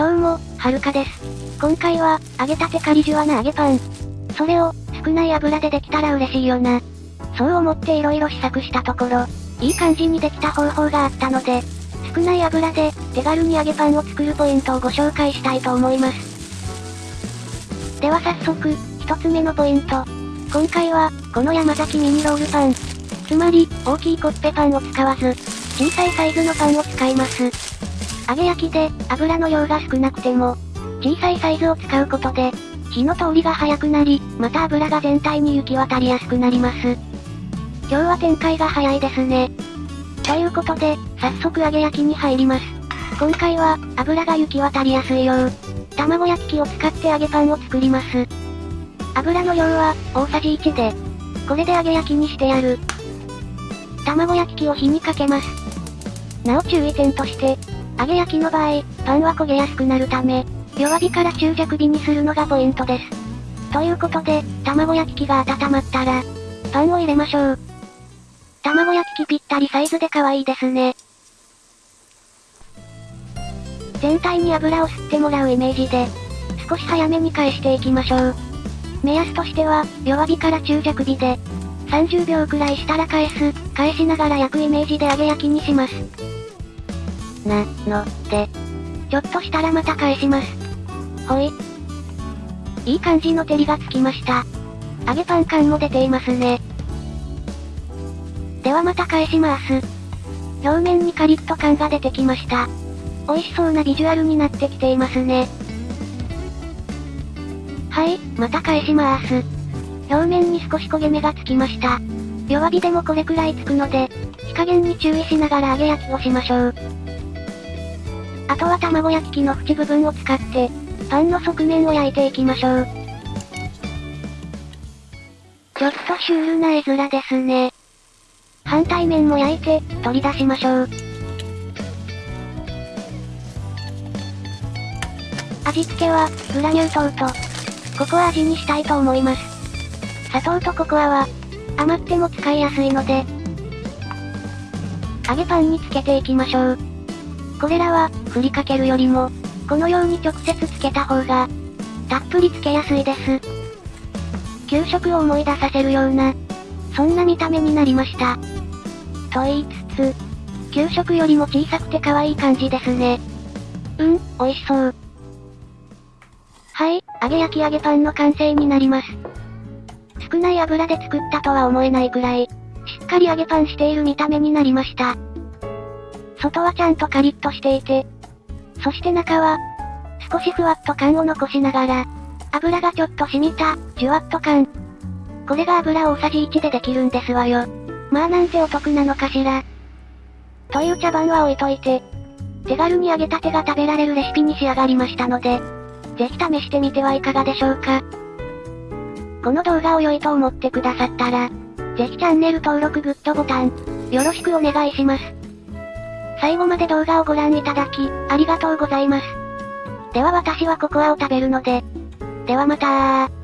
どうも、はるかです。今回は、揚げたてカリジュワな揚げパン。それを、少ない油でできたら嬉しいよな。そう思って色々試作したところ、いい感じにできた方法があったので、少ない油で、手軽に揚げパンを作るポイントをご紹介したいと思います。では早速、一つ目のポイント。今回は、この山崎ミニロールパン。つまり、大きいコッペパンを使わず、小さいサイズのパンを使います。揚げ焼きで、油の量が少なくても、小さいサイズを使うことで、火の通りが早くなり、また油が全体に行き渡りやすくなります。今日は展開が早いですね。ということで、早速揚げ焼きに入ります。今回は、油が行き渡りやすいよう、卵焼き器を使って揚げパンを作ります。油の量は、大さじ1で、これで揚げ焼きにしてやる。卵焼き器を火にかけます。なお注意点として、揚げ焼きの場合、パンは焦げやすくなるため、弱火から中弱火にするのがポイントです。ということで、卵焼き器が温まったら、パンを入れましょう。卵焼き器ぴったりサイズで可愛いですね。全体に油を吸ってもらうイメージで、少し早めに返していきましょう。目安としては、弱火から中弱火で、30秒くらいしたら返す、返しながら焼くイメージで揚げ焼きにします。な、の、で。ちょっとしたらまた返します。ほい。いい感じの照りがつきました。揚げパン感も出ていますね。ではまた返します。表面にカリッと感が出てきました。美味しそうなビジュアルになってきていますね。はい、また返します。表面に少し焦げ目がつきました。弱火でもこれくらいつくので、火加減に注意しながら揚げ焼きをしましょう。あとは卵焼き器の縁部分を使って、パンの側面を焼いていきましょう。ちょっとシュールな絵面ですね。反対面も焼いて、取り出しましょう。味付けは、グラニュー糖と、ココア味にしたいと思います。砂糖とココアは、余っても使いやすいので、揚げパンにつけていきましょう。これらは、振りかけるよりも、このように直接つけた方が、たっぷりつけやすいです。給食を思い出させるような、そんな見た目になりました。と言いつつ、給食よりも小さくて可愛い感じですね。うん、美味しそう。はい、揚げ焼き揚げパンの完成になります。少ない油で作ったとは思えないくらい、しっかり揚げパンしている見た目になりました。外はちゃんとカリッとしていて、そして中は、少しふわっと感を残しながら、油がちょっと染みた、じゅわっと感。これが油大さじ1でできるんですわよ。まあなんてお得なのかしら。という茶番は置いといて、手軽に揚げたてが食べられるレシピに仕上がりましたので、ぜひ試してみてはいかがでしょうか。この動画を良いと思ってくださったら、ぜひチャンネル登録グッドボタン、よろしくお願いします。最後まで動画をご覧いただき、ありがとうございます。では私はココアを食べるので。ではまたー